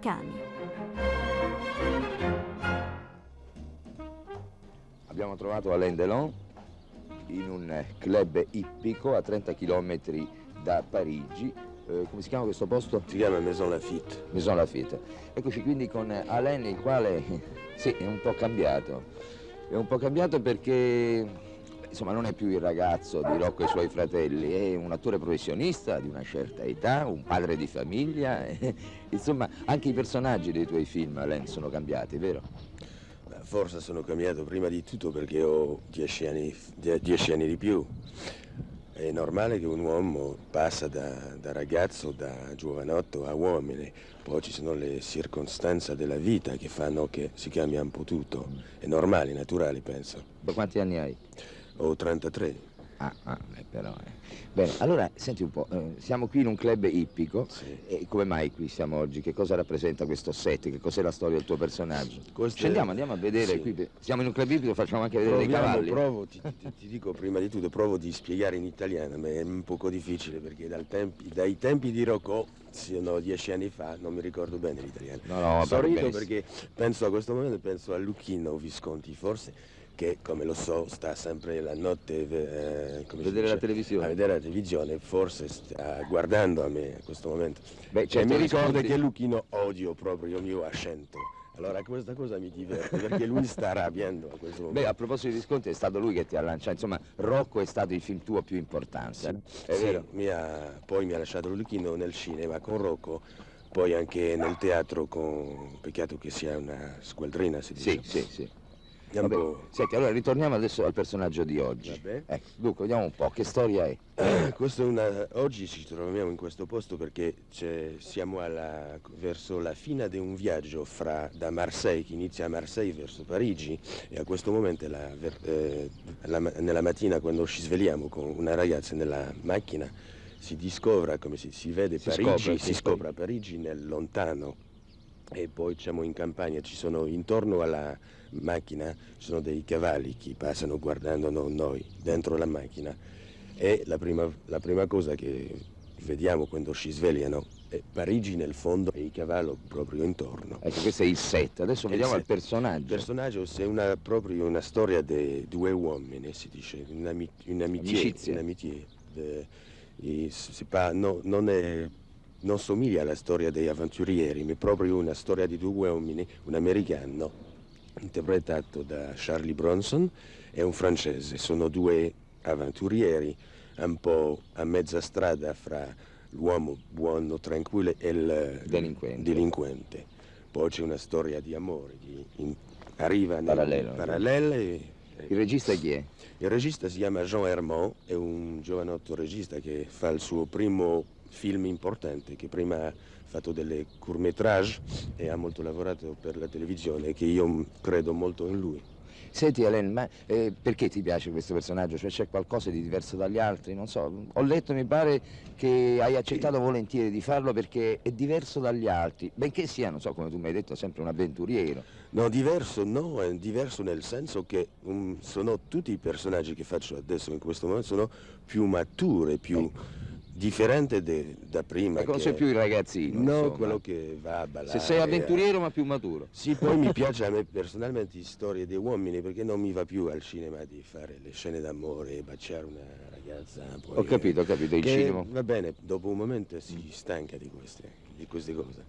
Cani. Abbiamo trovato Alain Delon in un club ippico a 30 km da Parigi. Eh, come si chiama questo posto? Si chiama Maison Lafitte. Maison Lafitte. Eccoci quindi con Alain il quale sì, è un po' cambiato. È un po' cambiato perché insomma non è più il ragazzo di Rocco e i suoi fratelli, è un attore professionista di una certa età, un padre di famiglia, insomma anche i personaggi dei tuoi film, Alain, sono cambiati, vero? Forse sono cambiato prima di tutto perché ho dieci anni, dieci anni di più. È normale che un uomo passa da, da, ragazzo, da giovanotto a uomine, poi ci sono le circostanze della vita che fanno che si cambia un po' tutto. È normale, naturale, penso. Da quanti anni hai? Ho 33. Ah, ah eh, però. Eh. Bene, allora senti un po', eh, siamo qui in un club ippico sì. e come mai qui siamo oggi? Che cosa rappresenta questo set? Che cos'è la storia del tuo personaggio? Questo Scendiamo, andiamo a vedere sì. qui. Siamo in un club ippico, facciamo anche vedere Proviamo, dei cavalli. Provo, ti, ti, ti, dico prima di tutto, provo di spiegare in italiano, ma è un poco difficile perché tempi, dai tempi di Rocco sono dieci anni fa, non mi ricordo bene l'italiano. No, no, Sorrido perché penso a questo momento, penso a Lucchino Visconti, forse che come lo so sta sempre la notte eh, vedere la televisione. a vedere la televisione, forse sta guardando a me in questo momento. Beh, cioè, mi ricorda che Luchino odio proprio il mio accento. Allora questa cosa mi diverte perché lui sta arrabbiando a questo momento. Beh, a proposito di Visconti è stato lui che ti ha lanciato, insomma Rocco è stato il film tuo più importante. Sì, è sì, vero? Mi ha, poi mi ha lasciato Luchino nel cinema con Rocco poi anche nel teatro con peccato che sia una squadrina si dice. Sì, sì, sì. Vabbè, senti, allora ritorniamo adesso al personaggio di oggi. Ecco, dunque, vediamo un po', che storia è? Eh, è una... Oggi ci troviamo in questo posto perché siamo alla... verso la fine di un viaggio fra... da Marseille, che inizia a Marseille verso Parigi, e a questo momento, la... Eh, la... nella mattina, quando ci svegliamo con una ragazza nella macchina, si scopre, come si, si vede si Parigi, scopre, si scopre Parigi nel lontano, e poi siamo in campagna, ci sono intorno alla macchina ci sono dei cavalli che passano guardando noi dentro la macchina e la prima, la prima cosa che vediamo quando ci svegliano è Parigi nel fondo e i cavalli proprio intorno. Ecco, questo è il set. Adesso il vediamo set. il personaggio. Il personaggio è una, proprio una storia di due uomini, si dice, un'amicizia. Un'amicizia. un'amicizia si pa, no, non, è, non somiglia alla storia degli avventurieri, ma è proprio una storia di due uomini, un americano interpretato da Charlie Bronson e un francese. Sono due avventurieri un po' a mezza strada fra l'uomo buono, tranquillo e il delinquente. delinquente. Poi c'è una storia di amore che in, arriva nel parallelo. parallele. Il regista chi è? Il regista si chiama Jean Hermont, è un giovanotto regista che fa il suo primo film importante, che prima fatto delle court-métrage e ha molto lavorato per la televisione che io credo molto in lui. Senti Elen, ma eh, perché ti piace questo personaggio? Cioè c'è qualcosa di diverso dagli altri? Non so, ho letto, mi pare, che hai accettato volentieri di farlo perché è diverso dagli altri, benché sia, non so, come tu mi hai detto, sempre un avventuriero. No, diverso no, è diverso nel senso che um, sono tutti i personaggi che faccio adesso in questo momento sono più mature, più... Ecco differente de, da prima. Ma non sei più il ragazzino. No, insomma. quello che va a ballare. Se sei avventuriero eh. ma più maturo. Sì, poi mi piace a me personalmente storie di uomini perché non mi va più al cinema di fare le scene d'amore e baciare una ragazza. Poi, ho capito, ho capito, il cinema. Va bene, dopo un momento si stanca di queste, di queste cose.